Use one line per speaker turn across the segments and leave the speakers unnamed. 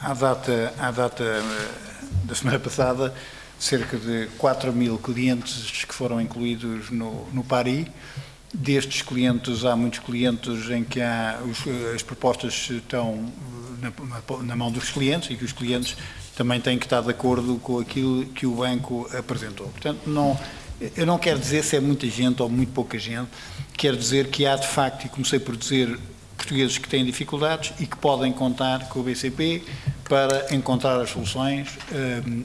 À data, à data eh, da semana passada, cerca de 4 mil clientes que foram incluídos no, no PARI. Destes clientes, há muitos clientes em que há, os, as propostas estão na, na, mão dos clientes e que os clientes também têm que estar de acordo com aquilo que o banco apresentou. Portanto, não, eu não quero dizer se é muita gente ou muito pouca gente, quero dizer que há de facto, e comecei por dizer, portugueses que têm dificuldades e que podem contar com o BCP para encontrar as soluções, ehm,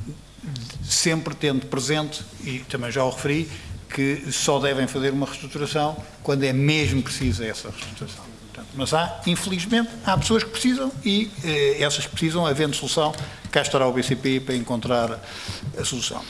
sempre tendo presente, e também já o referi, que só devem fazer uma reestruturação quando é mesmo precisa essa reestruturação. Mas há, infelizmente, há pessoas que precisam e eh, essas precisam, havendo solução, cá estará o BCP para encontrar a solução.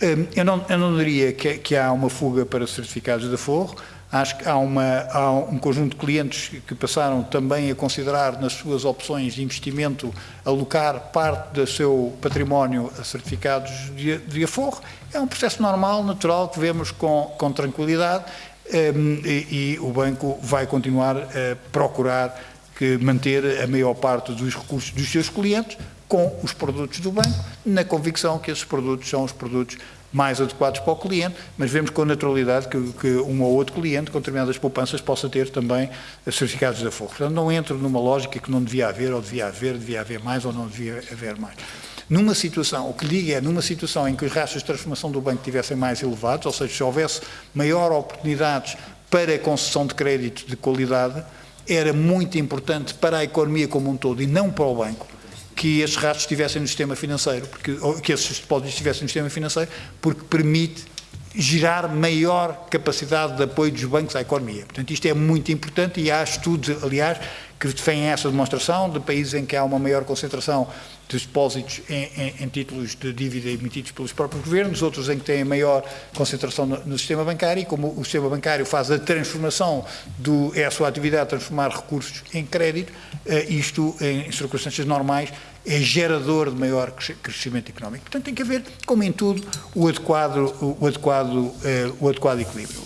Ehm, eu não, eu não diria que, que há uma fuga para certificados de forro, Acho que há, uma, há, um conjunto de clientes que passaram também a considerar nas suas opções de investimento alocar parte do seu património a certificados de, de aforro. É um processo normal, natural, que vemos com, com tranquilidade um, e, e, o banco vai continuar a procurar que manter a maior parte dos recursos dos seus clientes com os produtos do banco, na convicção que esses produtos são os produtos mais adequados para o cliente, mas vemos com naturalidade que, que um ou outro cliente com determinadas poupanças possa ter também certificados de aforro. Portanto, não entro numa lógica que não devia haver, ou devia haver, devia haver mais, ou não devia haver mais. Numa situação, o que digo é, numa situação em que os rastros de transformação do banco estivessem mais elevados, ou seja, se houvesse maior oportunidades para concessão de crédito de qualidade, era muito importante para a economia como um todo e não para o banco, que esses rastros estivessem no sistema financeiro, porque, que esses depósitos estivessem no sistema financeiro, porque permite gerar maior capacidade de apoio dos bancos à economia. Portanto, isto é muito importante e há estudos, aliás, que defendem essa demonstração de países em que há uma maior concentração de depósitos em, em, em, títulos de dívida emitidos pelos próprios governos, outros em que têm maior concentração no, no, sistema bancário, e como o sistema bancário faz a transformação, do, é a sua atividade transformar recursos em crédito, eh, isto em circunstâncias normais é gerador de maior crescimento económico. Portanto, tem que haver, como em tudo, o adequado, o adequado, eh, o adequado equilíbrio.